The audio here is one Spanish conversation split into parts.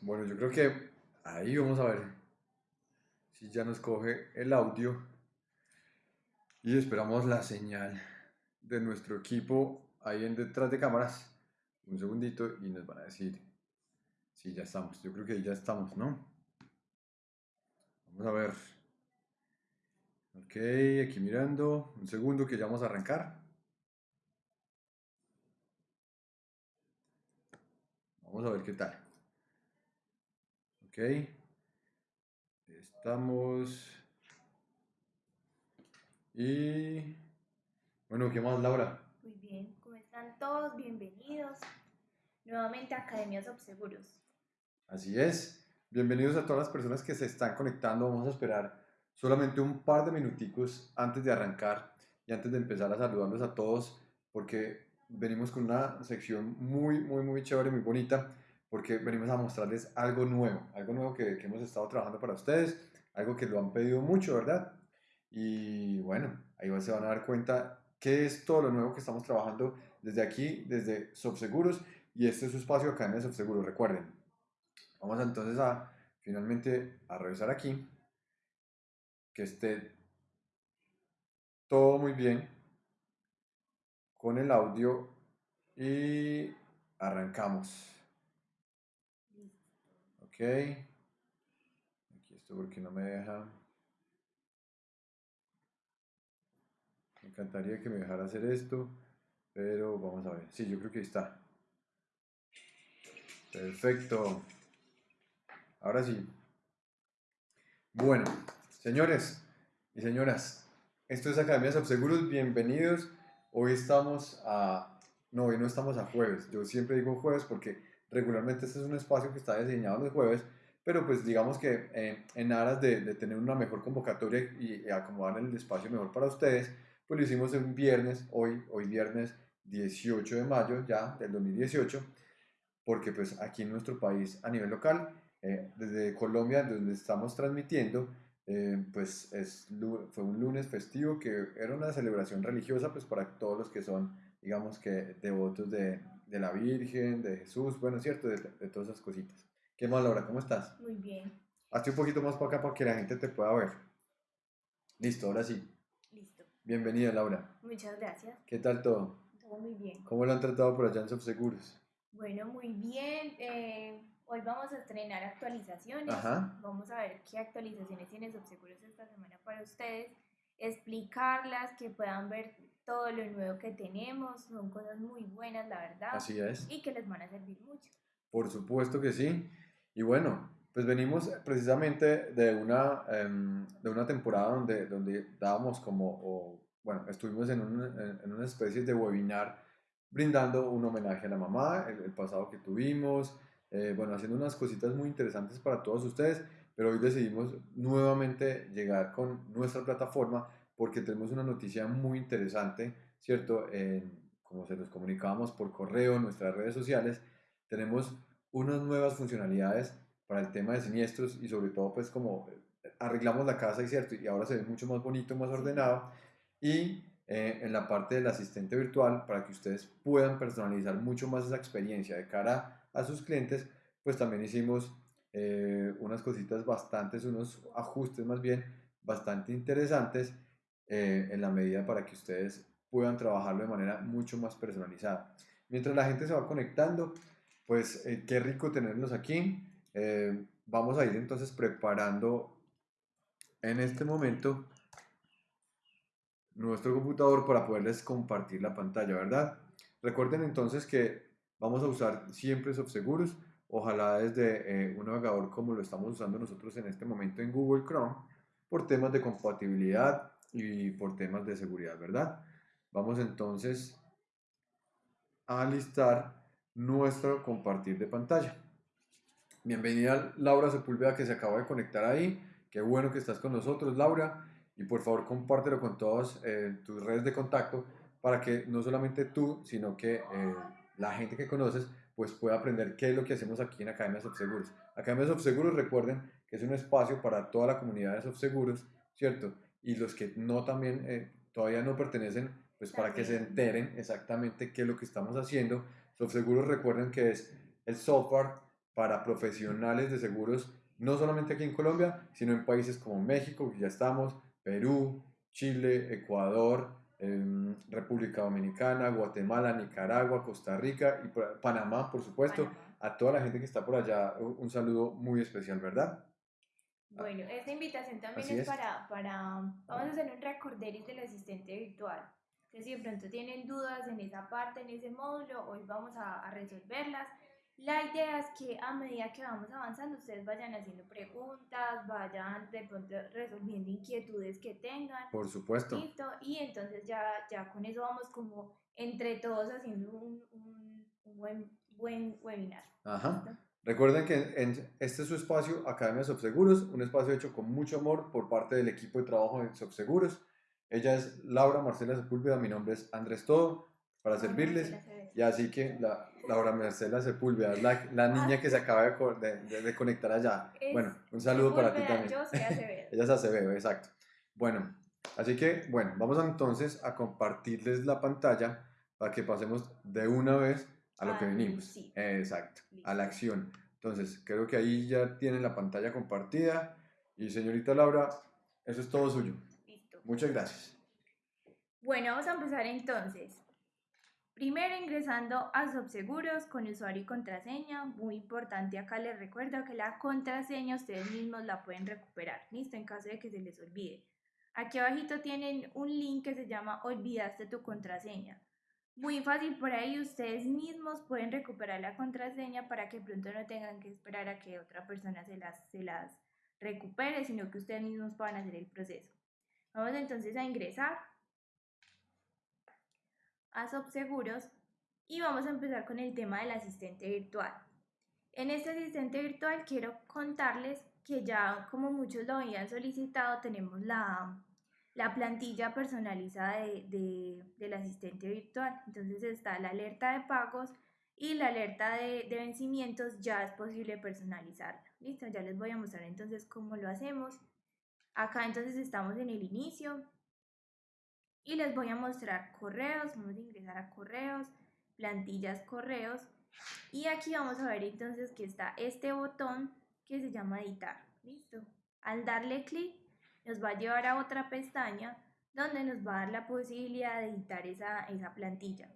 Bueno, yo creo que ahí vamos a ver si ya nos coge el audio y esperamos la señal de nuestro equipo ahí en detrás de cámaras. Un segundito y nos van a decir si ya estamos. Yo creo que ya estamos, ¿no? Vamos a ver. Ok, aquí mirando. Un segundo que ya vamos a arrancar. Vamos a ver qué tal. Ok. Estamos. Y. Bueno, ¿qué más, Laura? Muy bien, ¿cómo están todos? Bienvenidos nuevamente a Academias Obseguros. Así es. Bienvenidos a todas las personas que se están conectando. Vamos a esperar solamente un par de minuticos antes de arrancar y antes de empezar a saludarlos a todos porque venimos con una sección muy, muy, muy chévere, muy bonita porque venimos a mostrarles algo nuevo, algo nuevo que, hemos estado trabajando para ustedes, algo que lo han pedido mucho, ¿verdad? Y bueno, ahí se van a dar cuenta qué es todo lo nuevo que estamos trabajando desde aquí, desde Subseguros, y este es su espacio acá en Subseguros, recuerden. Vamos entonces a finalmente a revisar aquí, que esté todo muy bien con el audio y arrancamos. Ok. Aquí esto porque no me deja. Me encantaría que me dejara hacer esto, pero vamos a ver. Sí, yo creo que está. Perfecto. Ahora sí. Bueno, señores y señoras, esto es Academia Subseguros. Bienvenidos. Hoy estamos a. No, hoy no estamos a jueves. Yo siempre digo jueves porque regularmente este es un espacio que está diseñado los jueves, pero pues digamos que eh, en aras de, tener una mejor convocatoria y, y, acomodar el espacio mejor para ustedes, pues lo hicimos un viernes, hoy, hoy viernes 18 de mayo ya del 2018, porque pues aquí en nuestro país a nivel local, eh, desde Colombia, donde estamos transmitiendo, eh, pues es, fue un lunes festivo que era una celebración religiosa pues para todos los que son, digamos que devotos de, de la Virgen, de Jesús, bueno, cierto, de, de, todas esas cositas. ¿Qué más, Laura? ¿Cómo estás? Muy bien. Hazte un poquito más para acá para que la gente te pueda ver. Listo, ahora sí. Listo. Bienvenida, Laura. Muchas gracias. ¿Qué tal todo? Todo muy bien. ¿Cómo lo han tratado por allá en Subseguros? Bueno, muy bien. Eh, hoy vamos a estrenar actualizaciones. Ajá. Vamos a ver qué actualizaciones tiene Subseguros esta semana para ustedes. Explicarlas, que puedan ver todo lo nuevo que tenemos. Son cosas muy buenas, la verdad. Así es. Y que les van a servir mucho. Por supuesto que sí. Y bueno, pues venimos precisamente de una, um, de una temporada donde, donde dábamos como, o, bueno, estuvimos en, un, en, una especie de webinar brindando un homenaje a la mamá, el, el pasado que tuvimos, eh, bueno, haciendo unas cositas muy interesantes para todos ustedes, pero hoy decidimos nuevamente llegar con nuestra plataforma porque tenemos una noticia muy interesante, ¿cierto? En, como se los comunicábamos por correo, en nuestras redes sociales, tenemos unas nuevas funcionalidades para el tema de siniestros y sobre todo pues como arreglamos la casa y cierto y ahora se ve mucho más bonito, más ordenado. Y eh, en la parte del asistente virtual para que ustedes puedan personalizar mucho más esa experiencia de cara a sus clientes pues también hicimos eh, unas cositas bastantes, unos ajustes más bien bastante interesantes eh, en la medida para que ustedes puedan trabajarlo de manera mucho más personalizada. Mientras la gente se va conectando, pues eh, qué rico tenerlos aquí. Eh, vamos a ir entonces preparando en este momento nuestro computador para poderles compartir la pantalla, ¿verdad? Recuerden entonces que vamos a usar siempre Subseguros, ojalá desde eh, un navegador como lo estamos usando nosotros en este momento en Google Chrome, por temas de compatibilidad y por temas de seguridad, ¿verdad? Vamos entonces a listar nuestro compartir de pantalla. Bienvenida Laura Sepúlveda que se acaba de conectar ahí. Qué bueno que estás con nosotros, Laura. Y por favor compártelo con todas eh, tus redes de contacto para que no solamente tú, sino que eh, la gente que conoces pues pueda aprender qué es lo que hacemos aquí en Academia Subseguros. Academia Subseguros, recuerden que es un espacio para toda la comunidad de Subseguros, ¿cierto? Y los que no también, eh, todavía no pertenecen, pues para que se enteren exactamente qué es lo que estamos haciendo. Subseguros recuerden que es el software para profesionales de seguros, no solamente aquí en Colombia, sino en países como México, que ya estamos, Perú, Chile, Ecuador, em, República Dominicana, Guatemala, Nicaragua, Costa Rica y Panamá, por supuesto. A toda la gente que está por allá, un saludo muy especial, ¿verdad? Bueno, esta invitación también es, Para, para, vamos a hacer un recorderis del asistente virtual. Que si de pronto tienen dudas en esa parte, en ese módulo, hoy vamos a, a resolverlas. La idea es que a medida que vamos avanzando, ustedes vayan haciendo preguntas, vayan de pronto resolviendo inquietudes que tengan. Por supuesto. y entonces ya, ya con eso vamos como entre todos haciendo un, un, buen, buen webinar. Ajá. Recuerden que en este es su espacio, Academia Subseguros, un espacio hecho con mucho amor por parte del equipo de trabajo de Subseguros. Ella es Laura Marcela Sepúlveda, mi nombre es Andrés Todo, para servirles. Y así que la, Laura Marcela Sepúlveda, la, la niña que se acaba de, de, conectar allá. bueno, un saludo para ti también. Yo soy Acevedo. Ella es Acevedo, exacto. Bueno, así que, bueno, vamos entonces a compartirles la pantalla para que pasemos de una vez a lo que ah, venimos. Exacto, a la acción. Entonces, creo que ahí ya tienen la pantalla compartida. Y señorita Laura, eso es todo suyo. Listo. Muchas gracias. Bueno, vamos a empezar entonces. Primero ingresando a Subseguros con usuario y contraseña. Muy importante, acá les recuerdo que la contraseña ustedes mismos la pueden recuperar. Listo, en caso de que se les olvide. Aquí abajito tienen un link que se llama Olvidaste tu contraseña. Muy fácil, por ahí ustedes mismos pueden recuperar la contraseña para que pronto no tengan que esperar a que otra persona se las, se las recupere, sino que ustedes mismos puedan hacer el proceso. Vamos entonces a ingresar a Subseguros y vamos a empezar con el tema del asistente virtual. En este asistente virtual quiero contarles que ya como muchos lo habían solicitado tenemos la, la plantilla personalizada de, del asistente virtual. Entonces está la alerta de pagos y la alerta de, de vencimientos ya es posible personalizarla. Listo, ya les voy a mostrar entonces cómo lo hacemos. Acá entonces estamos en el inicio, y les voy a mostrar correos, vamos a ingresar a correos, plantillas correos y aquí vamos a ver entonces que está este botón que se llama editar, listo. Al darle clic nos va a llevar a otra pestaña donde nos va a dar la posibilidad de editar esa, esa plantilla.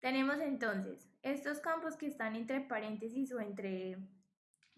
Tenemos entonces estos campos que están entre paréntesis o entre,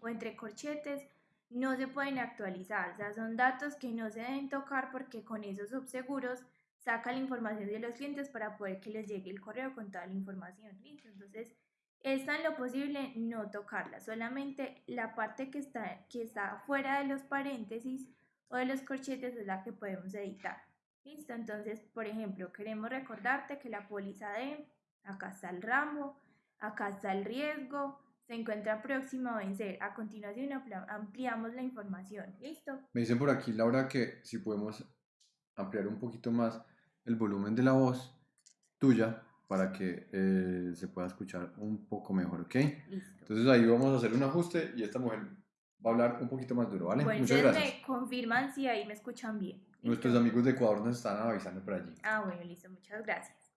o entre corchetes no se pueden actualizar, o sea, son datos que no se deben tocar porque con esos subseguros saca la información de los clientes para poder que les llegue el correo con toda la información. ¿listo? Entonces, está en lo posible no tocarla, solamente la parte que está, que está fuera de los paréntesis o de los corchetes es la que podemos editar. ¿Listo? Entonces, por ejemplo, queremos recordarte que la póliza de, acá está el ramo, acá está el riesgo, se encuentra próximo a vencer. A continuación ampliamos la información. ¿Listo? Me dicen por aquí, Laura, que si podemos ampliar un poquito más el volumen de la voz tuya para que eh, se pueda escuchar un poco mejor, ¿ok? Entonces ahí vamos a hacer un ajuste y esta mujer va a hablar un poquito más duro, ¿vale? Muchas gracias. me confirman si ahí me escuchan bien. Nuestros amigos de Ecuador nos están avisando por allí. Ah, bueno, listo, muchas gracias.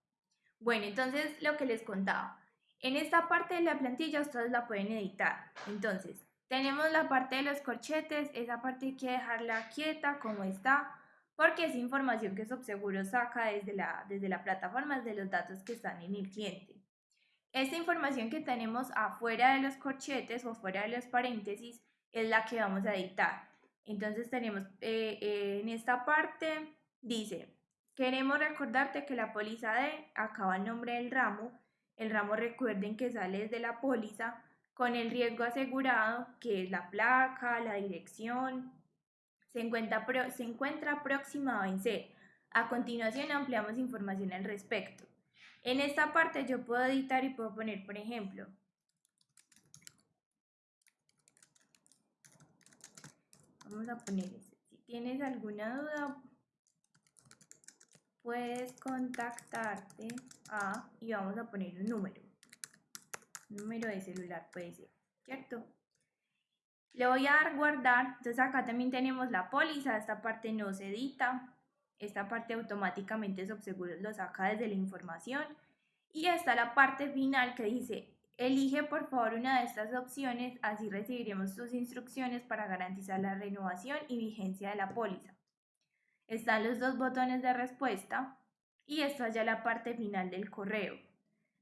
Bueno, entonces lo que les contaba. En esta parte de la plantilla ustedes la pueden editar. Entonces, tenemos la parte de los corchetes, esa parte hay que dejarla quieta como está porque es información que Subseguro saca desde la, desde la plataforma, de los datos que están en el cliente. Esta información que tenemos afuera de los corchetes o afuera de los paréntesis es la que vamos a editar. Entonces tenemos eh, eh, en esta parte, dice, queremos recordarte que la póliza de, acaba el nombre del ramo, el ramo recuerden que sale desde la póliza con el riesgo asegurado, que es la placa, la dirección, se encuentra, próxima a vencer. A continuación ampliamos información al respecto. En esta parte yo puedo editar y puedo poner, por ejemplo, vamos a poner Si tienes alguna duda, puedes contactarte a, y vamos a poner un número. número de celular puede ser, ¿cierto? Le voy a dar guardar, entonces acá también tenemos la póliza, esta parte no se edita, esta parte automáticamente Subseguros lo saca desde la información. Y está la parte final que dice Elige por favor una de estas opciones, así recibiremos tus instrucciones para garantizar la renovación y vigencia de la póliza. Están los dos botones de respuesta. Y esto es ya la parte final del correo.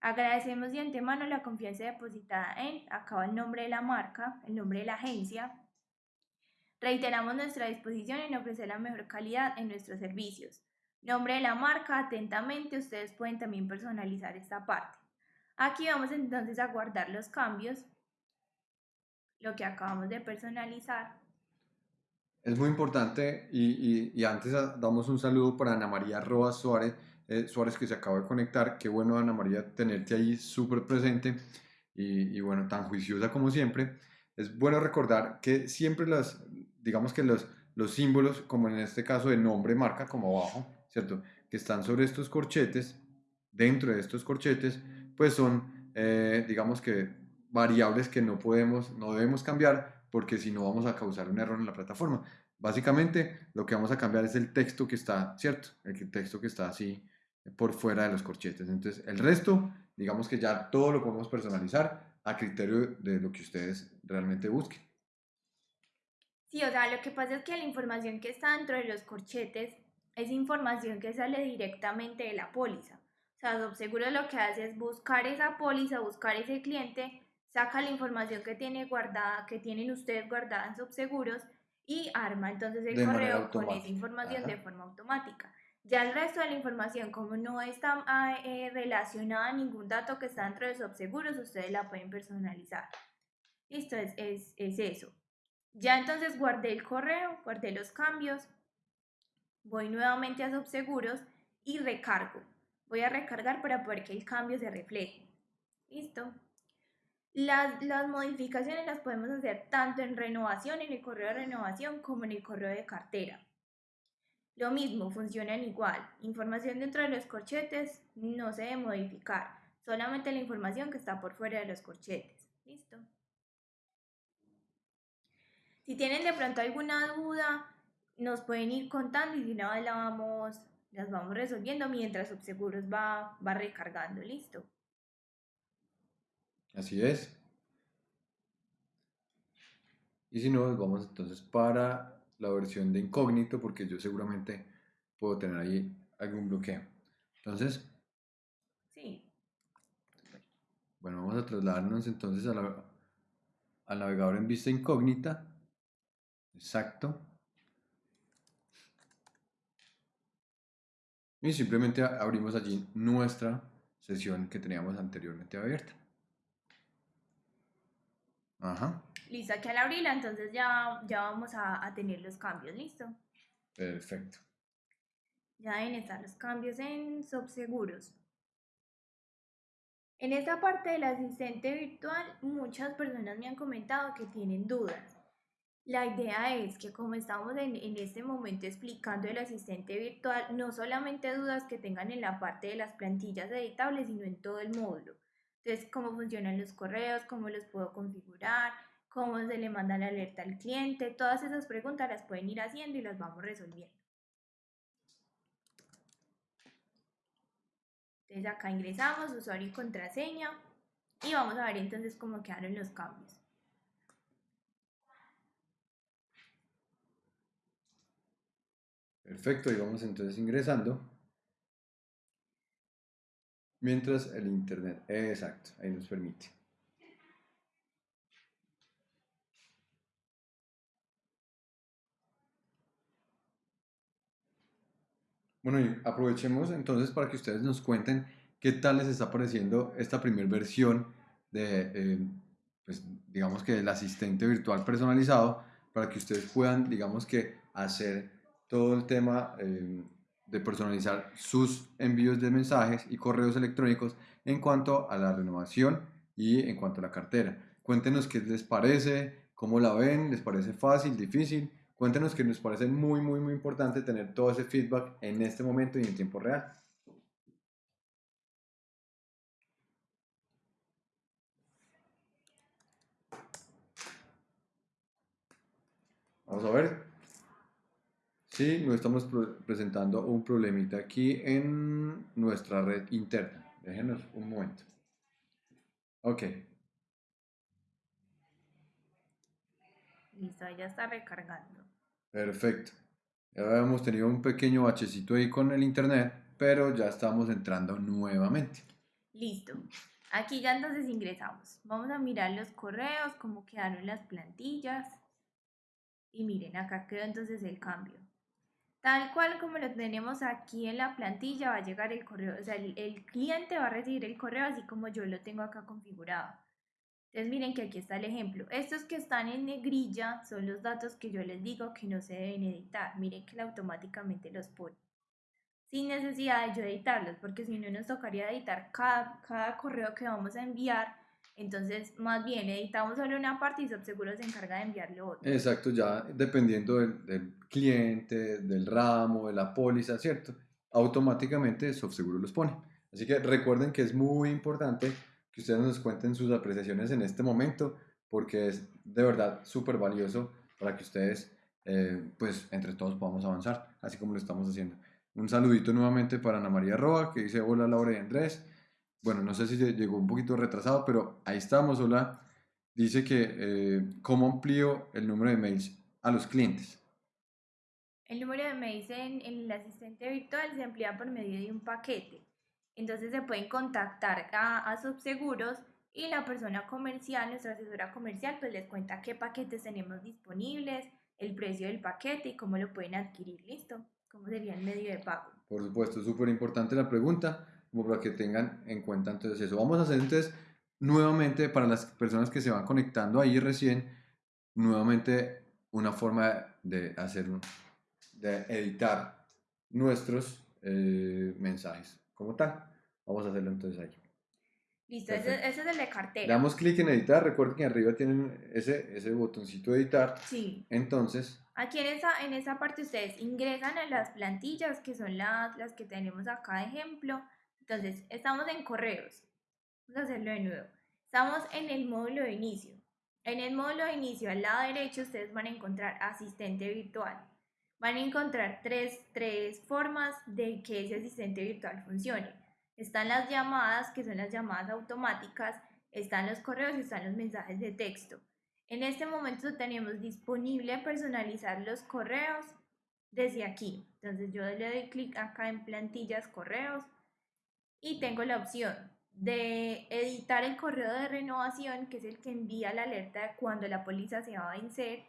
Agradecemos de antemano la confianza depositada en, acaba el nombre de la marca, el nombre de la agencia. Reiteramos nuestra disposición en ofrecer la mejor calidad en nuestros servicios. Nombre de la marca, atentamente, ustedes pueden también personalizar esta parte. Aquí vamos entonces a guardar los cambios, lo que acabamos de personalizar. Es muy importante y, antes damos un saludo para Ana María Roa Suárez, eh, Suárez que se acaba de conectar. Qué bueno Ana María tenerte ahí súper presente y, y, bueno, tan juiciosa como siempre. Es bueno recordar que siempre las, digamos que los, los símbolos, como en este caso de nombre, marca, como abajo, ¿cierto? Que están sobre estos corchetes, dentro de estos corchetes, pues son, eh, digamos que, variables que no podemos, no debemos cambiar porque si no vamos a causar un error en la plataforma. Básicamente lo que vamos a cambiar es el texto que está, ¿cierto? El texto que está así por fuera de los corchetes. Entonces el resto, digamos que ya todo lo podemos personalizar a criterio de lo que ustedes realmente busquen. Sí, o sea, lo que pasa es que la información que está dentro de los corchetes es información que sale directamente de la póliza. O sea, Subseguro lo que hace es buscar esa póliza, buscar ese cliente, saca la información que tiene guardada, que tienen ustedes guardada en Subseguros y arma entonces el correo con esa información de forma automática. Ya el resto de la información, como no está ah, eh, relacionada a ningún dato que está dentro de Subseguros, ustedes la pueden personalizar. Listo, es, es, es eso. Ya entonces guardé el correo, guardé los cambios, voy nuevamente a subseguros y recargo. Voy a recargar para poder que el cambio se refleje. Listo. Las, las, modificaciones las podemos hacer tanto en renovación, en el correo de renovación, como en el correo de cartera. Lo mismo, funcionan igual. Información dentro de los corchetes no se debe modificar, solamente la información que está por fuera de los corchetes. Listo. Si tienen de pronto alguna duda, nos pueden ir contando y si no, la vamos, las vamos resolviendo mientras Subseguros va, va recargando. Listo. Así es. Y si no, vamos entonces para la versión de incógnito, porque yo seguramente puedo tener ahí algún bloqueo. Entonces, sí. Bueno, vamos a trasladarnos entonces al navegador en vista incógnita. Exacto. Y simplemente abrimos allí nuestra sesión que teníamos anteriormente abierta. Ajá. Listo, aquí al abrirla, entonces ya, ya vamos a, a tener los cambios, ¿listo? Perfecto. Ya deben estar los cambios en subseguros. En esta parte del asistente virtual, muchas personas me han comentado que tienen dudas. La idea es que como estamos en, este momento explicando el asistente virtual, no solamente dudas que tengan en la parte de las plantillas editables, sino en todo el módulo. Entonces, cómo funcionan los correos, cómo los puedo configurar, cómo se le manda la alerta al cliente, todas esas preguntas las pueden ir haciendo y las vamos resolviendo. Entonces acá ingresamos usuario y contraseña y vamos a ver entonces cómo quedaron los cambios. Perfecto, y vamos entonces ingresando. Mientras el internet, exacto, ahí nos permite. Bueno, y aprovechemos entonces para que ustedes nos cuenten qué tal les está pareciendo esta primera versión de, eh, pues, digamos que el asistente virtual personalizado, para que ustedes puedan, digamos que, hacer todo el tema eh, de personalizar sus envíos de mensajes y correos electrónicos en cuanto a la renovación y en cuanto a la cartera. Cuéntenos qué les parece, cómo la ven, les parece fácil, difícil. Cuéntenos que nos parece muy, muy, muy importante tener todo ese feedback en este momento y en tiempo real. Vamos a ver. Sí, nos estamos presentando un problemita aquí en nuestra red interna. Déjenos un momento. Ok. Listo, ya está recargando. Perfecto. Ya habíamos tenido un pequeño bachecito ahí con el internet, pero ya estamos entrando nuevamente. Listo. Aquí ya entonces ingresamos. Vamos a mirar los correos, cómo quedaron las plantillas. Y miren, acá quedó entonces el cambio. Tal cual como lo tenemos aquí en la plantilla, va a llegar el correo, o sea, el, cliente va a recibir el correo así como yo lo tengo acá configurado. Entonces miren que aquí está el ejemplo. Estos que están en negrilla son los datos que yo les digo que no se deben editar. Miren que automáticamente los pone. Sin necesidad de yo editarlos, porque si no nos tocaría editar cada, cada correo que vamos a enviar. Entonces, más bien, editamos solo una parte y Subseguro se encarga de enviarlo otro. Exacto, ya dependiendo del, del cliente, del ramo, de la póliza, ¿cierto? Automáticamente Subseguro los pone. Así que recuerden que es muy importante que ustedes nos cuenten sus apreciaciones en este momento, porque es de verdad súper valioso para que ustedes, eh, pues, entre todos podamos avanzar, así como lo estamos haciendo. Un saludito nuevamente para Ana María Roa, que dice hola Laura y Andrés. Bueno, no sé si llegó un poquito retrasado, pero ahí estamos, hola. Dice que eh, cómo amplío el número de mails a los clientes. El número de mails en, en el asistente virtual se amplía por medio de un paquete. Entonces se pueden contactar a, a Subseguros y la persona comercial, nuestra asesora comercial, pues les cuenta qué paquetes tenemos disponibles, el precio del paquete y cómo lo pueden adquirir. ¿Listo? ¿Cómo sería el medio de pago? Por supuesto, súper importante la pregunta, como para que tengan en cuenta entonces eso. Vamos a hacer entonces nuevamente para las personas que se van conectando ahí recién, nuevamente una forma de hacer, de editar nuestros eh, mensajes como tal. Vamos a hacerlo entonces ahí. Listo, ese, ese, es el de cartera. Le damos clic en editar, recuerden que arriba tienen ese, ese botoncito de editar. Sí. Entonces. Aquí en esa, en esa parte ustedes ingresan a las plantillas, que son las, las que tenemos acá de ejemplo. Entonces, estamos en correos. Vamos a hacerlo de nuevo. Estamos en el módulo de inicio. En el módulo de inicio, al lado derecho, ustedes van a encontrar asistente virtual. Van a encontrar tres, tres formas de que ese asistente virtual funcione. Están las llamadas, que son las llamadas automáticas, están los correos y están los mensajes de texto. En este momento tenemos disponible personalizar los correos desde aquí. Entonces yo le doy clic acá en plantillas correos y tengo la opción de editar el correo de renovación, que es el que envía la alerta de cuando la póliza se va a vencer,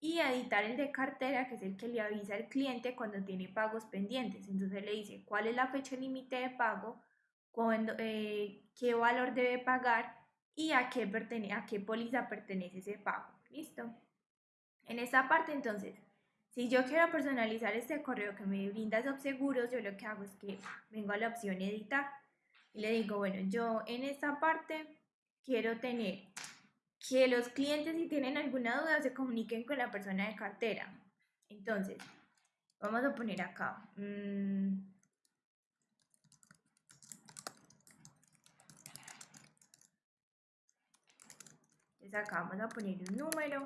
y editar el de cartera, que es el que le avisa al cliente cuando tiene pagos pendientes. Entonces le dice cuál es la fecha límite de pago, cuándo, eh, qué valor debe pagar y a qué, pertene a qué póliza pertenece ese pago. ¿Listo? En esta parte entonces, si yo quiero personalizar este correo que me brinda Subseguros, yo lo que hago es que vengo a la opción editar y le digo, bueno, yo en esta parte quiero tener que los clientes si tienen alguna duda se comuniquen con la persona de cartera. Entonces, vamos a poner acá. Mmm, acá vamos a poner un número.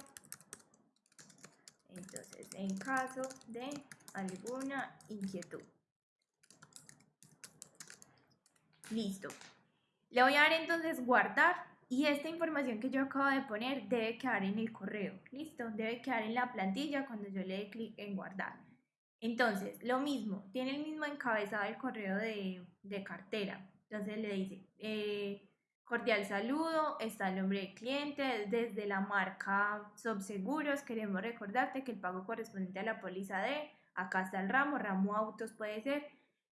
Entonces, en caso de alguna inquietud. Listo. Le voy a dar entonces guardar y esta información que yo acabo de poner debe quedar en el correo, ¿listo? Debe quedar en la plantilla cuando yo le dé clic en guardar. Entonces, lo mismo, tiene el mismo encabezado el correo de, de cartera. Entonces le dice, eh, cordial saludo, está el nombre del cliente, desde la marca Subseguros queremos recordarte que el pago correspondiente a la póliza de, acá está el ramo, ramo autos puede ser,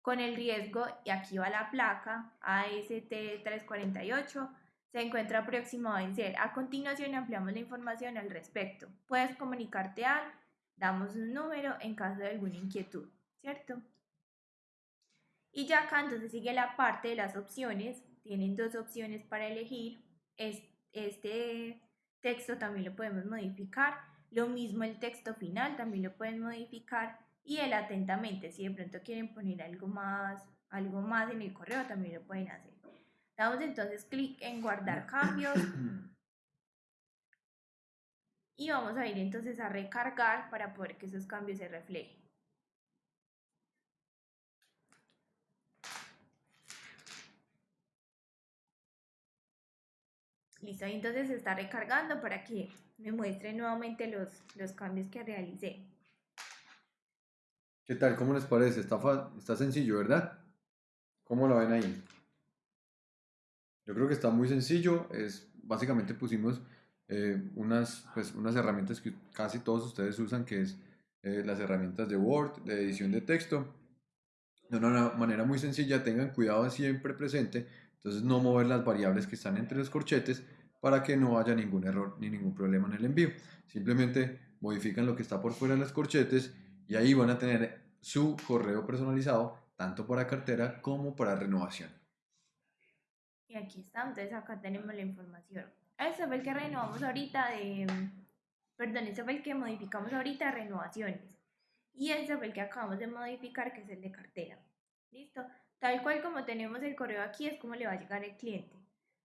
con el riesgo, y aquí va la placa, AST 348, se encuentra próximo a vencer. A continuación ampliamos la información al respecto. Puedes comunicarte al, damos un número en caso de alguna inquietud, ¿cierto? Y ya acá entonces sigue la parte de las opciones. Tienen dos opciones para elegir. Este texto también lo podemos modificar. Lo mismo el texto final también lo pueden modificar. Y el atentamente, si de pronto quieren poner algo más, algo más en el correo, también lo pueden hacer. Damos entonces clic en guardar cambios. Y vamos a ir entonces a recargar para poder que esos cambios se reflejen. Listo, entonces se está recargando para que me muestre nuevamente los, los cambios que realicé. ¿Qué tal? ¿Cómo les parece? Está, está sencillo, ¿verdad? ¿Cómo lo ven ahí? Yo creo que está muy sencillo. Es, básicamente pusimos eh, unas, pues, unas herramientas que casi todos ustedes usan, que es eh, las herramientas de Word, de edición de texto. De una manera muy sencilla, tengan cuidado siempre presente, entonces no mover las variables que están entre los corchetes para que no haya ningún error ni ningún problema en el envío. Simplemente modifican lo que está por fuera de los corchetes y ahí van a tener su correo personalizado tanto para cartera como para renovación. Y aquí está, entonces acá tenemos la información. Este fue el que renovamos ahorita de, perdón, este fue el que modificamos ahorita renovaciones. Y este fue el que acabamos de modificar, que es el de cartera. ¿Listo? Tal cual como tenemos el correo aquí, es como le va a llegar el cliente.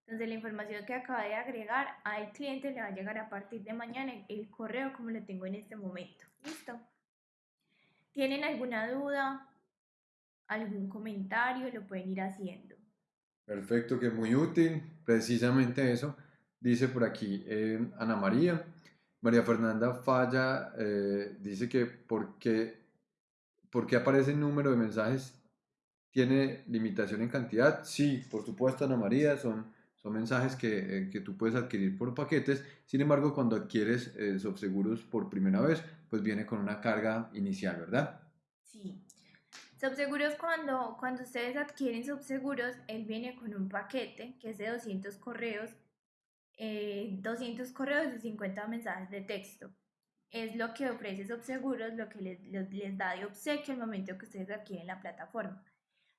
Entonces la información que acaba de agregar al cliente le va a llegar a partir de mañana el correo como lo tengo en este momento. ¿Listo? ¿Tienen alguna duda? ¿Algún comentario? Lo pueden ir haciendo. Perfecto, que muy útil. Precisamente eso. Dice por aquí eh, Ana María. María Fernanda Falla eh, dice que porque, porque aparece el número de mensajes tiene limitación en cantidad. Sí, por supuesto, Ana María, son son mensajes que, eh, que, tú puedes adquirir por paquetes. Sin embargo, cuando adquieres eh, Subseguros por primera vez, pues viene con una carga inicial, ¿verdad? Sí. Subseguros, cuando, cuando ustedes adquieren Subseguros, él viene con un paquete que es de 200 correos, 200 eh, correos y 50 mensajes de texto. Es lo que ofrece Subseguros, lo que les, les da de obsequio al momento que ustedes adquieren la plataforma.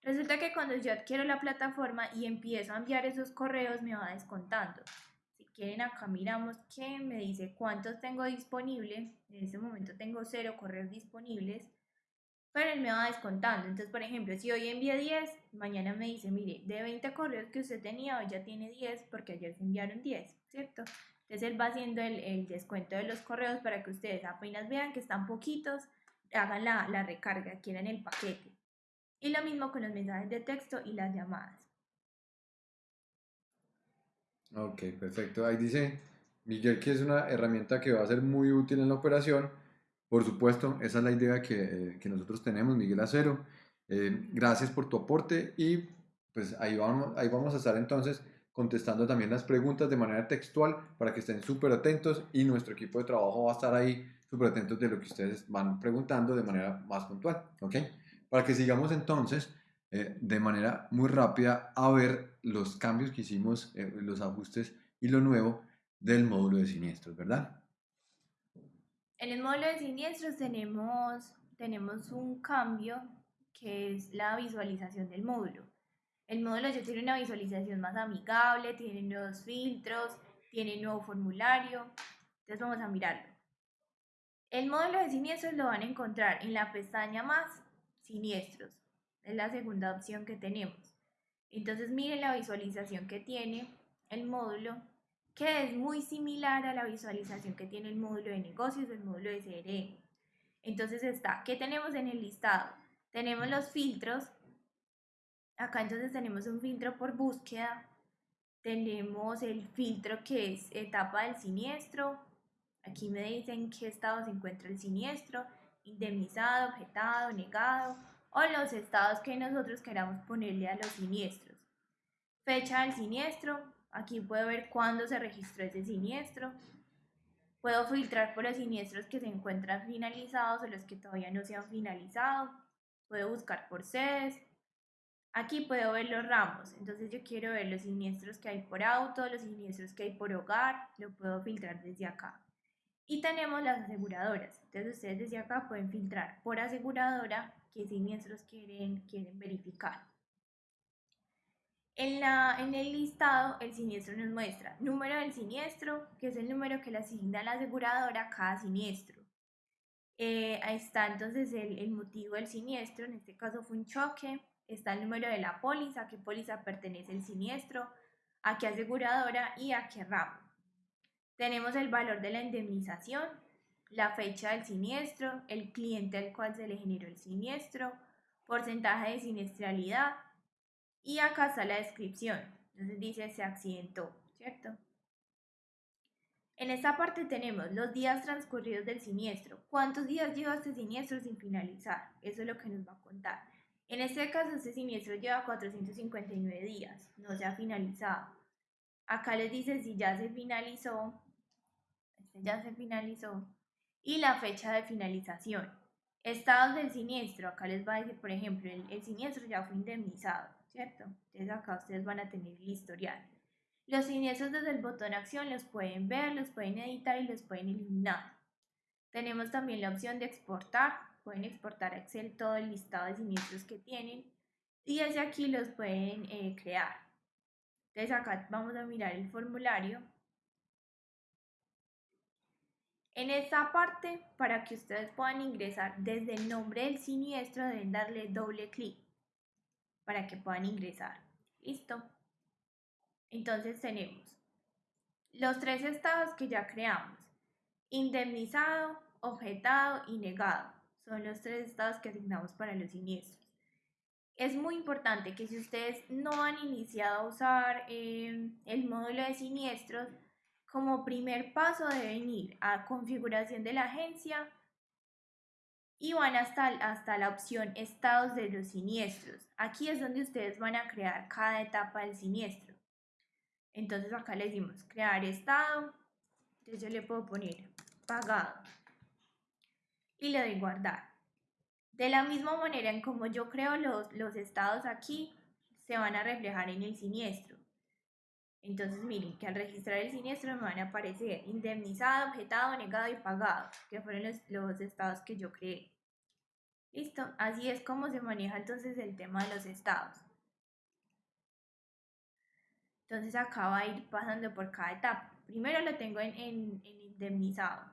Resulta que cuando yo adquiero la plataforma y empiezo a enviar esos correos me va descontando. Si quieren acá miramos que me dice cuántos tengo disponible. En este momento tengo cero correos disponibles. Pero él me va descontando. Entonces, por ejemplo, si hoy envié 10, mañana me dice, mire, de 20 correos que usted tenía, hoy ya tiene 10 porque ayer se enviaron 10, ¿cierto? Entonces él va haciendo el, el descuento de los correos para que ustedes apenas vean que están poquitos, hagan la, la recarga, quieran el paquete. Y lo mismo con los mensajes de texto y las llamadas. Ok, perfecto. Ahí dice Miguel que es una herramienta que va a ser muy útil en la operación. Por supuesto, esa es la idea que, que nosotros tenemos, Miguel Acero. Eh, gracias por tu aporte y pues ahí vamos, ahí vamos a estar entonces contestando también las preguntas de manera textual para que estén súper atentos y nuestro equipo de trabajo va a estar ahí súper atentos de lo que ustedes van preguntando de manera más puntual. ¿ok? Para que sigamos entonces eh, de manera muy rápida a ver los cambios que hicimos, eh, los ajustes y lo nuevo del módulo de siniestros, ¿verdad? En el módulo de siniestros tenemos, tenemos un cambio que es la visualización del módulo. El módulo ya tiene una visualización más amigable, tiene nuevos filtros, tiene nuevo formulario. Entonces vamos a mirarlo. El módulo de siniestros lo van a encontrar en la pestaña más siniestros. Es la segunda opción que tenemos. Entonces miren la visualización que tiene el módulo, que es muy similar a la visualización que tiene el módulo de negocios, el módulo de CRM. Entonces está, ¿qué tenemos en el listado? Tenemos los filtros. Acá entonces tenemos un filtro por búsqueda. Tenemos el filtro que es etapa del siniestro. Aquí me dicen qué estado se encuentra el siniestro indemnizado, objetado, negado o los estados que nosotros queramos ponerle a los siniestros. Fecha del siniestro, aquí puedo ver cuándo se registró ese siniestro. Puedo filtrar por los siniestros que se encuentran finalizados o los que todavía no se han finalizado. Puedo buscar por sedes. Aquí puedo ver los ramos, entonces yo quiero ver los siniestros que hay por auto, los siniestros que hay por hogar, lo puedo filtrar desde acá. Y tenemos las aseguradoras. Entonces ustedes desde acá pueden filtrar por aseguradora qué siniestros quieren, quieren verificar. En, la, en el listado, el siniestro nos muestra número del siniestro, que es el número que le asigna la aseguradora a cada siniestro. Eh, ahí está entonces el, el, motivo del siniestro, en este caso fue un choque. Está el número de la póliza, a qué póliza pertenece el siniestro, a qué aseguradora y a qué ramo. Tenemos el valor de la indemnización, la fecha del siniestro, el cliente al cual se le generó el siniestro, porcentaje de siniestralidad y acá está la descripción. Entonces dice se accidentó, ¿cierto? En esta parte tenemos los días transcurridos del siniestro. ¿Cuántos días lleva este siniestro sin finalizar? Eso es lo que nos va a contar. En este caso, este siniestro lleva 459 días, no se ha finalizado. Acá les dice si ya se finalizó, ya se finalizó, y la fecha de finalización. Estados del siniestro, acá les va a decir, por ejemplo, el, el siniestro ya fue indemnizado, ¿cierto? Entonces acá ustedes van a tener el historial. Los siniestros desde el botón acción los pueden ver, los pueden editar y los pueden eliminar. Tenemos también la opción de exportar. Pueden exportar a Excel todo el listado de siniestros que tienen y desde aquí los pueden eh, crear. Entonces acá vamos a mirar el formulario. En esta parte, para que ustedes puedan ingresar desde el nombre del siniestro, deben darle doble clic para que puedan ingresar. ¿Listo? Entonces tenemos los tres estados que ya creamos. Indemnizado, objetado y negado. Son los tres estados que asignamos para los siniestros. Es muy importante que si ustedes no han iniciado a usar eh, el módulo de siniestros, como primer paso deben ir a configuración de la agencia y van hasta, hasta la opción estados de los siniestros. Aquí es donde ustedes van a crear cada etapa del siniestro. Entonces acá le decimos crear estado. Entonces yo le puedo poner pagado. Y le doy guardar. De la misma manera en como yo creo los, los estados aquí, se van a reflejar en el siniestro. Entonces miren que al registrar el siniestro me van a aparecer indemnizado, objetado, negado y pagado, que fueron los, los estados que yo creé. Listo, así es como se maneja entonces el tema de los estados. Entonces acá va a ir pasando por cada etapa. Primero lo tengo en, en, indemnizado.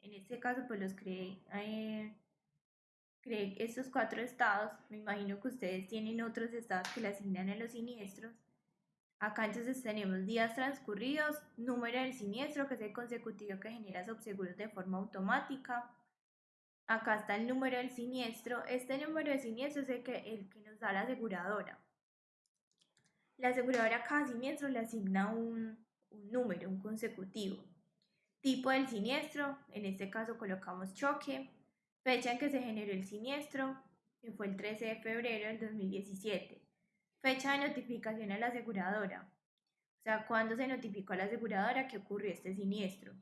En este caso pues los creé, eh, creé estos cuatro estados. Me imagino que ustedes tienen otros estados que le asignan a los siniestros. Acá entonces tenemos días transcurridos, número del siniestro, que es el consecutivo que genera subseguros de forma automática. Acá está el número del siniestro. Este número de siniestro es el que, el que nos da la aseguradora. La aseguradora a cada siniestro le asigna un, número, un consecutivo. Tipo del siniestro, en este caso colocamos choque. Fecha en que se generó el siniestro, que fue el 13 de febrero del 2017. Fecha de notificación a la aseguradora, o sea, cuándo se notificó a la aseguradora que ocurrió este siniestro.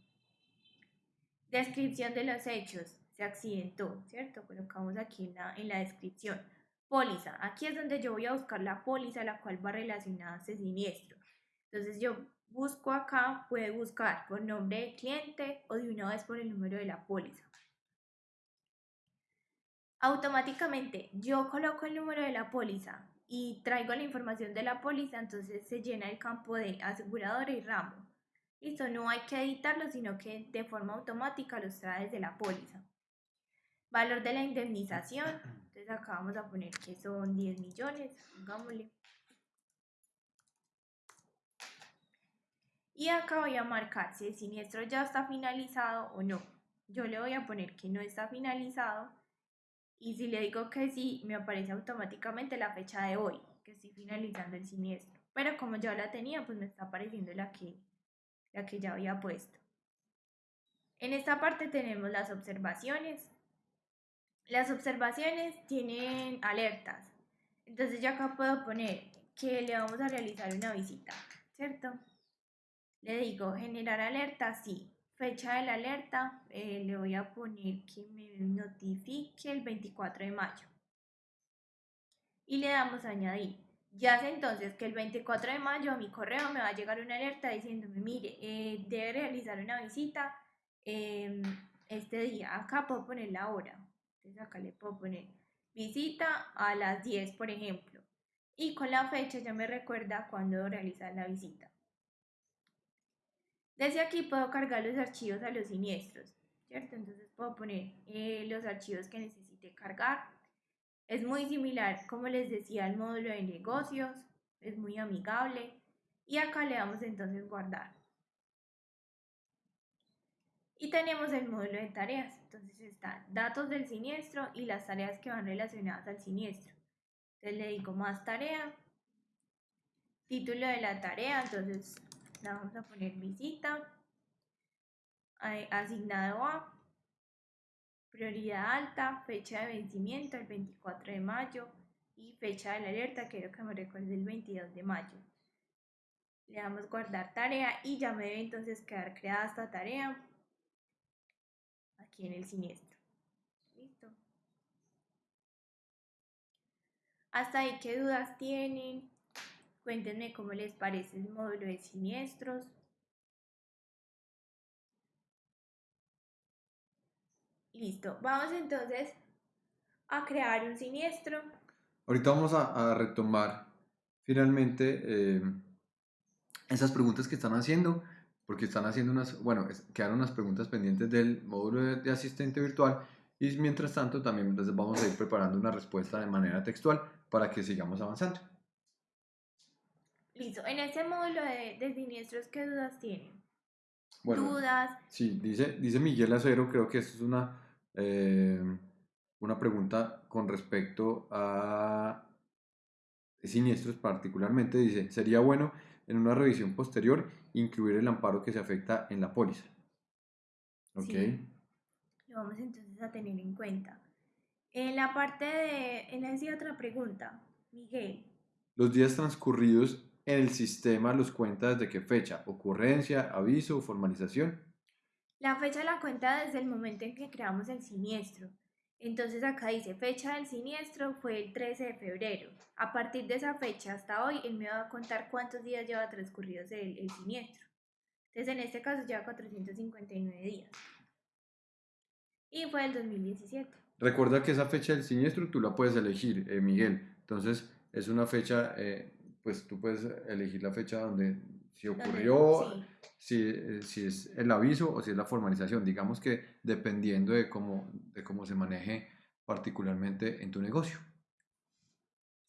Descripción de los hechos, se accidentó, ¿cierto? Colocamos aquí en la descripción. Póliza. Aquí es donde yo voy a buscar la póliza a la cual va relacionada este siniestro. Entonces yo busco acá, puede buscar por nombre de cliente o de una vez por el número de la póliza. Automáticamente yo coloco el número de la póliza y traigo la información de la póliza, entonces se llena el campo de aseguradora y ramo. Listo, no hay que editarlo, sino que de forma automática los trae desde la póliza. Valor de la indemnización. Entonces acá vamos a poner que son 10 millones. Pongámosle. Y acá voy a marcar si el siniestro ya está finalizado o no. Yo le voy a poner que no está finalizado. Y si le digo que sí, me aparece automáticamente la fecha de hoy, que estoy finalizando el siniestro. Pero como ya la tenía, pues me está apareciendo la que, la que ya había puesto. En esta parte tenemos las observaciones. Las observaciones tienen alertas. Entonces yo acá puedo poner que le vamos a realizar una visita, ¿cierto? Le digo generar alerta, sí. Fecha de la alerta, eh, le voy a poner que me notifique el 24 de mayo. Y le damos a añadir. Ya sé entonces que el 24 de mayo a mi correo me va a llegar una alerta diciéndome, mire, eh, debe realizar una visita em, este día. Acá puedo poner la hora. Entonces acá le puedo poner visita a las 10, por ejemplo. Y con la fecha ya me recuerda cuándo realizar la visita. Desde aquí puedo cargar los archivos a los siniestros, ¿cierto? Entonces puedo poner eh, los archivos que necesite cargar. Es muy similar, como les decía, al módulo de negocios, es muy amigable. Y acá le damos entonces guardar. Y tenemos el módulo de tareas. Entonces están datos del siniestro y las tareas que van relacionadas al siniestro. Entonces le digo más tarea. Título de la tarea, entonces la vamos a poner visita. asignado a prioridad alta, fecha de vencimiento el 24 de mayo y fecha de la alerta, quiero que me recuerde el 22 de mayo. Le damos guardar tarea y ya me debe entonces quedar creada esta tarea aquí en el siniestro. Listo. Hasta ahí, ¿qué dudas tienen? Cuéntenme cómo les parece el módulo de siniestros. Listo, vamos entonces a crear un siniestro. Ahorita vamos a, retomar finalmente eh, esas preguntas que están haciendo, porque están haciendo unas, bueno, quedaron unas preguntas pendientes del módulo de, asistente virtual y mientras tanto también vamos a ir preparando una respuesta de manera textual para que sigamos avanzando. Listo, en este módulo de, siniestros, ¿qué dudas tienen? dudas. Sí, dice, dice Miguel Acero, creo que esto es una eh, una pregunta con respecto a siniestros particularmente. Dice, sería bueno en una revisión posterior incluir el amparo que se afecta en la póliza. ¿Ok? Lo vamos entonces a tener en cuenta. En la parte de, en esa otra pregunta, Miguel. Los días transcurridos el sistema los cuenta desde qué fecha, ocurrencia, aviso, formalización. La fecha la cuenta desde el momento en que creamos el siniestro. Entonces acá dice fecha del siniestro fue el 13 de febrero. A partir de esa fecha hasta hoy, él me va a contar cuántos días lleva transcurridos el, el siniestro. Entonces en este caso lleva 459 días. Y fue el 2017. Recuerda que esa fecha del siniestro tú la puedes elegir, eh, Miguel. Entonces es una fecha, eh, pues tú puedes elegir la fecha donde si ocurrió, si, eh, si, es el aviso o si es la formalización. Digamos que dependiendo de cómo, de cómo se maneje particularmente en tu negocio.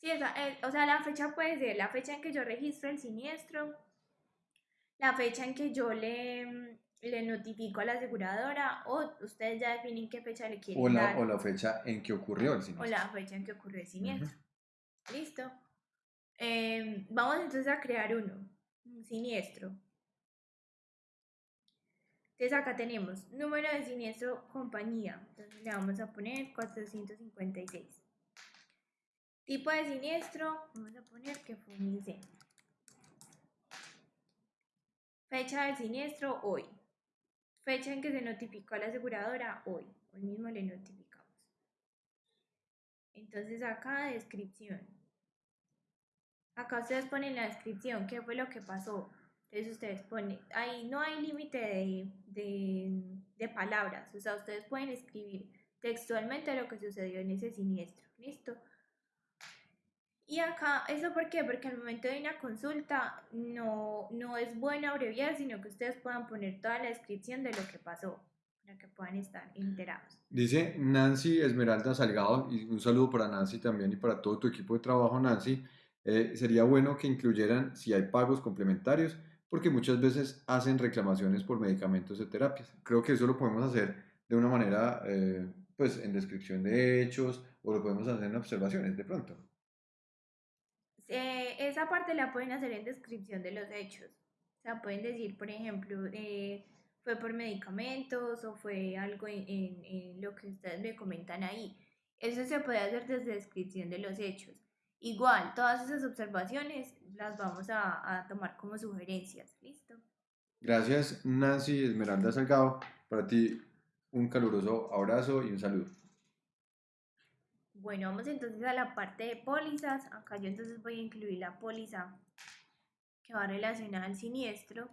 Sí, eh, o sea, la fecha puede ser la fecha en que yo registro el siniestro, la fecha en que yo le, mm, le notifico a la aseguradora o ustedes ya definen qué fecha le quieren o la, dar. O la fecha en que ocurrió el siniestro. O la fecha en que ocurrió el siniestro. Listo. Em, vamos entonces a crear uno siniestro. Entonces acá tenemos número de siniestro compañía. Entonces le vamos a poner 456. Tipo de siniestro, vamos a poner que fue un incendio. Fecha del siniestro, hoy. Fecha en que se notificó a la aseguradora, hoy. Hoy mismo le notificamos. Entonces acá descripción. Acá ustedes ponen la descripción, qué fue lo que pasó. Entonces ustedes ponen, ahí no hay límite de, de, de, palabras, o sea, ustedes pueden escribir textualmente lo que sucedió en ese siniestro. ¿Listo? Y acá, ¿eso por qué? Porque al momento de una consulta no, no es bueno abreviar, sino que ustedes puedan poner toda la descripción de lo que pasó, para que puedan estar enterados. Dice Nancy Esmeralda Salgado, y un saludo para Nancy también y para todo tu equipo de trabajo, Nancy. Eh, sería bueno que incluyeran si hay pagos complementarios, porque muchas veces hacen reclamaciones por medicamentos de terapias. Creo que eso lo podemos hacer de una manera, eh, pues en descripción de hechos, o lo podemos hacer en observaciones de pronto. Eh, esa parte la pueden hacer en descripción de los hechos. O sea, pueden decir, por ejemplo, fue por medicamentos o fue algo en, en lo que ustedes me comentan ahí. Eso se puede hacer desde descripción de los hechos. Igual, todas esas observaciones las vamos a, tomar como sugerencias. ¿Listo? Gracias, Nancy Esmeralda Salgado. Para ti, un caluroso abrazo y un saludo. Bueno, vamos entonces a la parte de pólizas. Acá yo entonces voy a incluir la póliza que va relacionada al siniestro.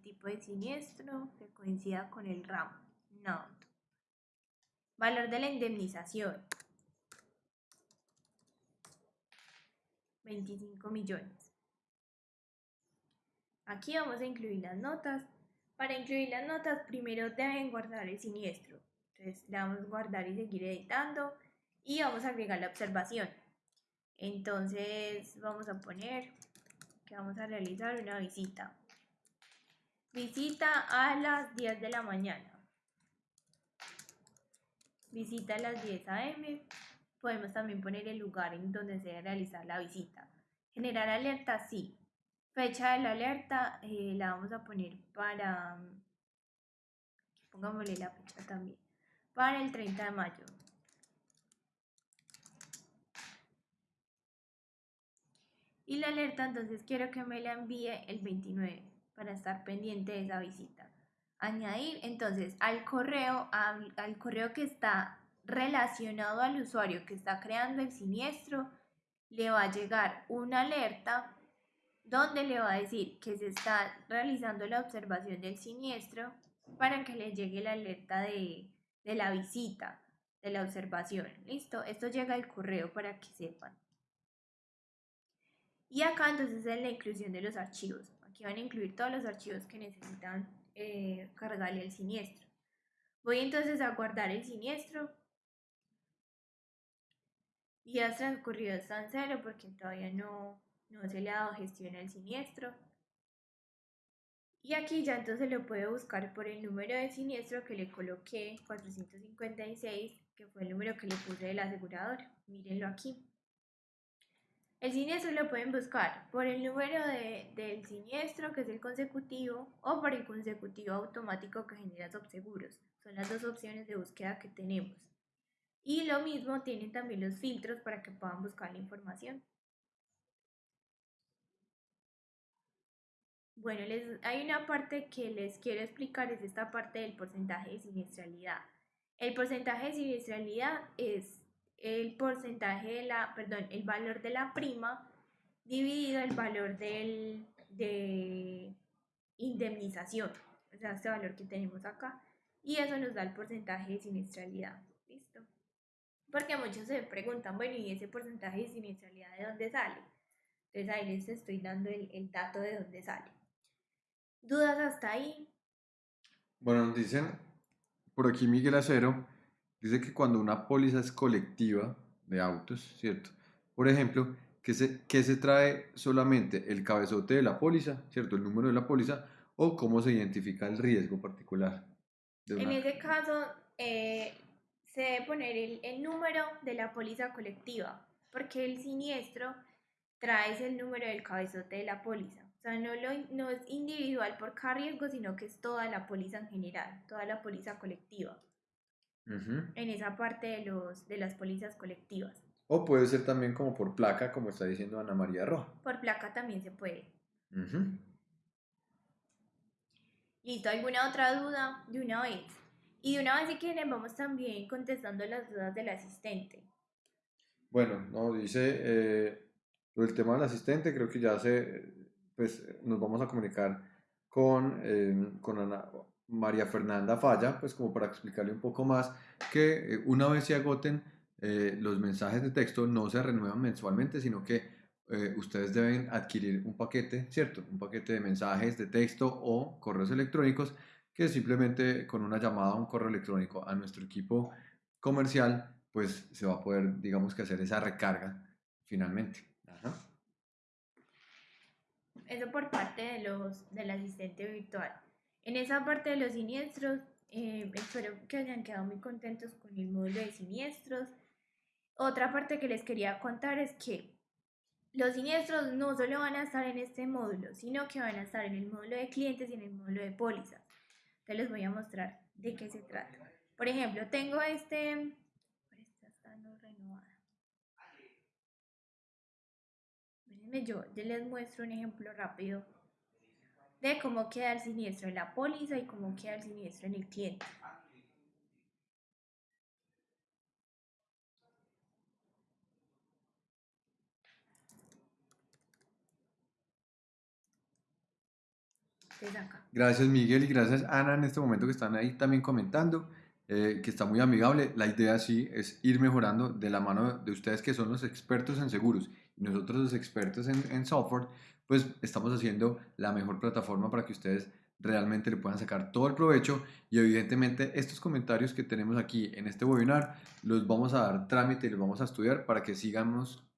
Tipo de siniestro que coincida con el ramo. No. Valor de la indemnización. 25 millones. Aquí vamos a incluir las notas. Para incluir las notas, primero deben guardar el siniestro. Entonces le damos guardar y seguir editando. Y vamos a agregar la observación. Entonces vamos a poner que vamos a realizar una visita. Visita a las 10 de la mañana. Visita a las 10 a.m. Podemos también poner el lugar en donde se debe realizar la visita. Generar alerta, sí. Fecha de la alerta eh, la vamos a poner para... Pongámosle la fecha también. Para el 30 de mayo. Y la alerta entonces quiero que me la envíe el 29 para estar pendiente de esa visita. Añadir entonces al correo, al, correo que está relacionado al usuario que está creando el siniestro, le va a llegar una alerta donde le va a decir que se está realizando la observación del siniestro para que le llegue la alerta de, de la visita, de la observación. Listo, esto llega al correo para que sepan. Y acá entonces es la inclusión de los archivos. Aquí van a incluir todos los archivos que necesitan eh, cargarle el siniestro. Voy entonces a guardar el siniestro. Y ha transcurrido hasta en cero porque todavía no, no se le ha dado gestión al siniestro. Y aquí ya entonces lo puedo buscar por el número de siniestro que le coloqué, 456, que fue el número que le puse del asegurador. Mírenlo aquí. El siniestro lo pueden buscar por el número de, del siniestro, que es el consecutivo, o por el consecutivo automático que genera subseguros. Son las dos opciones de búsqueda que tenemos. Y lo mismo tienen también los filtros para que puedan buscar la información. Bueno, les, hay una parte que les quiero explicar, es esta parte del porcentaje de siniestralidad. El porcentaje de siniestralidad es el porcentaje de la, perdón, el valor de la prima dividido el valor del, de indemnización, o sea, este valor que tenemos acá, y eso nos da el porcentaje de siniestralidad, ¿listo? Porque muchos se preguntan, bueno, ¿y ese porcentaje de siniestralidad de dónde sale? Entonces ahí les estoy dando el, el dato de dónde sale. ¿Dudas hasta ahí? Bueno, nos dicen por aquí Miguel Acero dice que cuando una póliza es colectiva de autos, ¿cierto? Por ejemplo, que se, que se trae solamente el cabezote de la póliza, ¿cierto? El número de la póliza o cómo se identifica el riesgo particular. En ese caso, eh, se debe poner el, el, número de la póliza colectiva, porque el siniestro trae el número del cabezote de la póliza. O sea, no, lo, no es individual por cada riesgo, sino que es toda la póliza en general, toda la póliza colectiva en esa parte de, los, de las pólizas colectivas. O puede ser también como por placa, como está diciendo Ana María Roja. Por placa también se puede. ¿Listo? ¿Alguna otra duda? De una vez. Y de una vez si quieren vamos también contestando las dudas del asistente. Bueno, no, dice eh, el tema del asistente, creo que ya se, pues nos vamos a comunicar con, eh, con Ana, María Fernanda Falla, pues como para explicarle un poco más, que eh, una vez se agoten eh, los mensajes de texto no se renuevan mensualmente, sino que eh, ustedes deben adquirir un paquete, ¿cierto? Un paquete de mensajes de texto o correos electrónicos que simplemente con una llamada a un correo electrónico a nuestro equipo comercial, pues se va a poder, digamos que hacer esa recarga finalmente. Eso por parte de los, del asistente virtual. En esa parte de los siniestros, eh, espero que hayan quedado muy contentos con el módulo de siniestros. Otra parte que les quería contar es que los siniestros no solo van a estar en este módulo, sino que van a estar en el módulo de clientes y en el módulo de pólizas. Entonces les voy a mostrar de qué se trata. Por ejemplo, tengo este... Esta está no renovada. yo, yo les muestro un ejemplo rápido de cómo queda el siniestro en la póliza y cómo queda el siniestro en el cliente. Gracias Miguel y gracias Ana en este momento que están ahí también comentando, eh, que está muy amigable. La idea sí es ir mejorando de la mano de ustedes que son los expertos en seguros y nosotros los expertos en, en software pues estamos haciendo la mejor plataforma para que ustedes realmente le puedan sacar todo el provecho y evidentemente estos comentarios que tenemos aquí en este webinar los vamos a dar trámite y los vamos a estudiar para que sigamos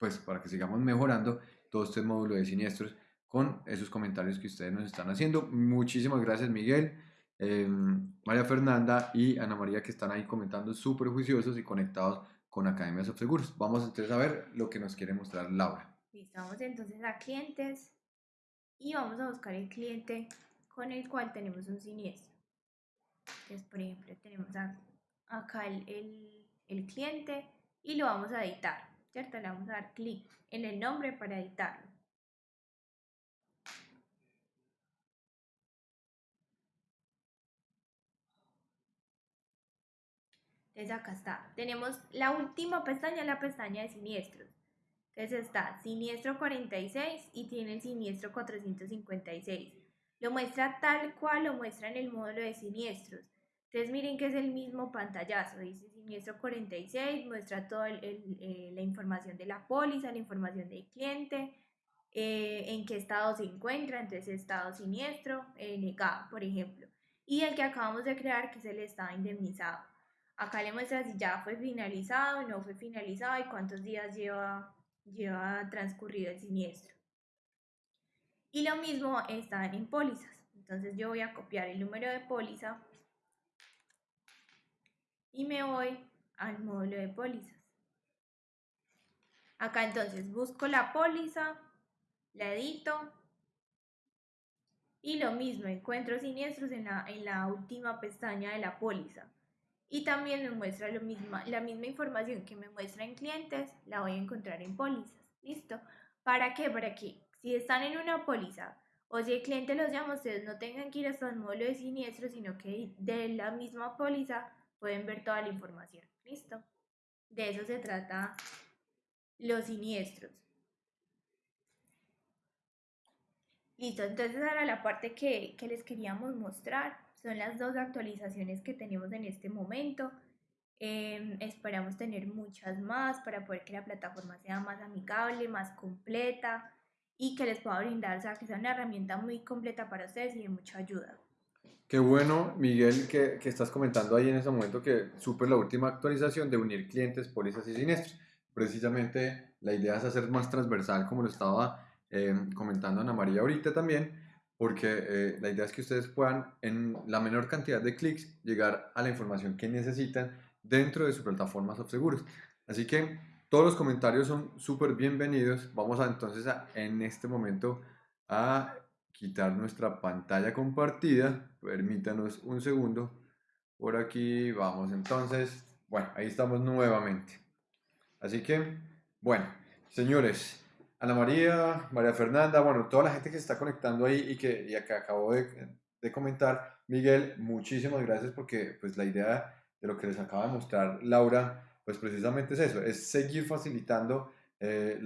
pues para que sigamos mejorando todo este módulo de siniestros con esos comentarios que ustedes nos están haciendo. Muchísimas gracias Miguel, em, María Fernanda y Ana María que están ahí comentando súper juiciosos y conectados con Academias of Seguros. Vamos entonces a ver lo que nos quiere mostrar Laura. Listo, vamos entonces a clientes y vamos a buscar el cliente con el cual tenemos un siniestro. Entonces, por ejemplo, tenemos acá el, el cliente y lo vamos a editar, ¿cierto? Le vamos a dar clic en el nombre para editarlo. Entonces acá está. Tenemos la última pestaña, la pestaña de siniestros. Entonces está siniestro 46 y tiene el siniestro 456. Lo muestra tal cual lo muestra en el módulo de siniestros. Entonces miren que es el mismo pantallazo. Dice siniestro 46, muestra toda eh, la información de la póliza, la información del cliente, eh, en qué estado se encuentra, entonces estado siniestro, eh, negado, por ejemplo. Y el que acabamos de crear, que es el estado indemnizado. Acá le muestra si ya fue finalizado, no fue finalizado y cuántos días lleva, lleva transcurrido el siniestro. Y lo mismo está en pólizas. Entonces yo voy a copiar el número de póliza y me voy al módulo de pólizas. Acá entonces busco la póliza, la edito y lo mismo, encuentro siniestros en la, en la última pestaña de la póliza y también me muestra la misma información que me muestra en clientes, la voy a encontrar en pólizas. ¿Listo? ¿Para qué? Para que si están en una póliza o si el cliente los llama, ustedes no tengan que ir hasta el módulo de siniestro, sino que de la misma póliza pueden ver toda la información. ¿Listo? De eso se trata los siniestros. Listo, entonces ahora la parte que, que les queríamos mostrar son las dos actualizaciones que tenemos en este momento. Em, esperamos tener muchas más para poder que la plataforma sea más amigable, más completa y que les pueda brindar, o sea, que sea una herramienta muy completa para ustedes y de mucha ayuda. Qué bueno, Miguel, que, que estás comentando ahí en ese momento que supe la última actualización de unir clientes, pólizas y siniestros. Precisamente la idea es hacer más transversal, como lo estaba em, comentando Ana María ahorita también, porque eh, la idea es que ustedes puedan en la menor cantidad de clics llegar a la información que necesitan dentro de su plataforma seguros Así que todos los comentarios son súper bienvenidos. Vamos a entonces a, en este momento a quitar nuestra pantalla compartida. Permítanos un segundo. Por aquí vamos entonces. Bueno, ahí estamos nuevamente. Así que, bueno, señores, Ana María, María Fernanda, bueno, toda la gente que se está conectando ahí y que, y que acabo de, comentar. Miguel, muchísimas gracias porque pues la idea de lo que les acaba de mostrar Laura, pues precisamente es eso, es seguir facilitando eh,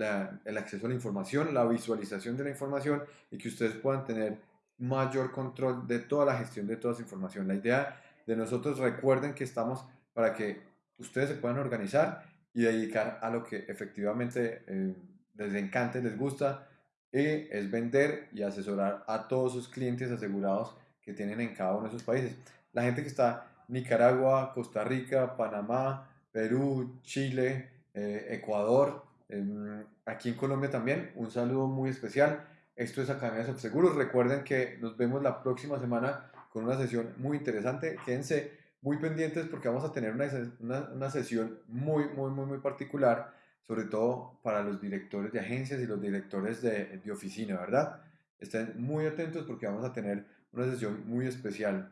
el acceso a la información, la visualización de la información y que ustedes puedan tener mayor control de toda la gestión de toda esa información. La idea de nosotros, recuerden que estamos para que ustedes se puedan organizar y dedicar a lo que efectivamente... Eh, les encanta, les gusta, y es vender y asesorar a todos sus clientes asegurados que tienen en cada uno de sus países. La gente que está Nicaragua, Costa Rica, Panamá, Perú, Chile, eh, Ecuador, em, aquí en Colombia también, un saludo muy especial. Esto es Academia de Seguros. Recuerden que nos vemos la próxima semana con una sesión muy interesante. Quédense muy pendientes porque vamos a tener una, una, una sesión muy, muy, muy, muy particular sobre todo para los directores de agencias y los directores de, de oficina, ¿verdad? Estén muy atentos porque vamos a tener una sesión muy especial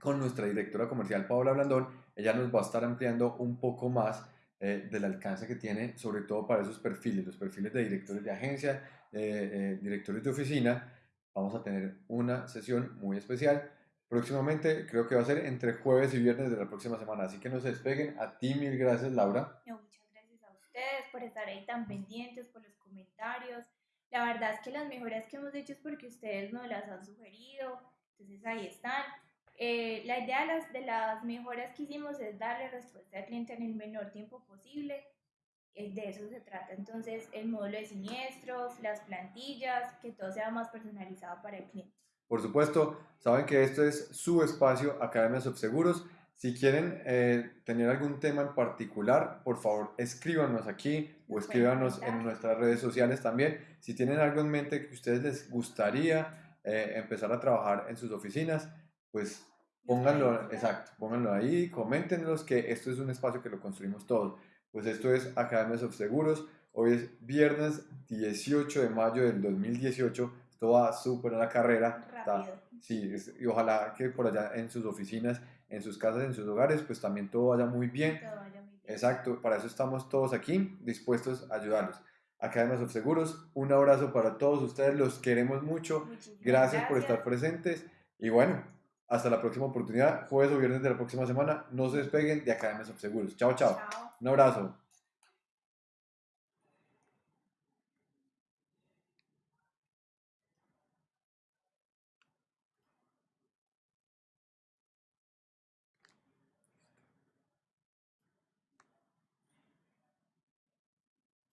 con nuestra directora comercial Paola Blandón. Ella nos va a estar ampliando un poco más eh, del alcance que tiene, sobre todo para esos perfiles, los perfiles de directores de agencia, eh, directores de oficina. Vamos a tener una sesión muy especial. Próximamente creo que va a ser entre jueves y viernes de la próxima semana, así que no se despeguen. A ti mil gracias, Laura por estar ahí tan pendientes, por los comentarios. La verdad es que las mejoras que hemos hecho es porque ustedes nos las han sugerido, entonces ahí están. Eh, la idea de las, de las mejoras que hicimos es darle respuesta al cliente en el menor tiempo posible. Eh, de eso se trata entonces el módulo de siniestros, las plantillas, que todo sea más personalizado para el cliente. Por supuesto, saben que esto es su espacio Academia Subseguros Si quieren eh, tener algún tema en particular, por favor escríbanos aquí o escríbanos en nuestras redes sociales también. Si tienen algo en mente que a ustedes les gustaría eh, empezar a trabajar en sus oficinas, pues pónganlo, exacto, pónganlo ahí, coméntenos que esto es un espacio que lo construimos todos. Pues esto es Academias of Seguros. Hoy es viernes 18 de mayo del 2018. Esto va súper a la carrera. Está- Rápido. Sí, es- y ojalá que por allá en sus oficinas, en sus casas, en sus hogares, pues también todo vaya muy bien. Todo vaya muy bien. Exacto, para eso estamos todos aquí, dispuestos a ayudarlos. Academias of Seguros, un abrazo para todos ustedes, los queremos mucho. Gracias por estar presentes y bueno, hasta la próxima oportunidad, jueves o viernes de la próxima semana. No se despeguen de Academias of Seguros. Chao, chao. Chao. Un abrazo.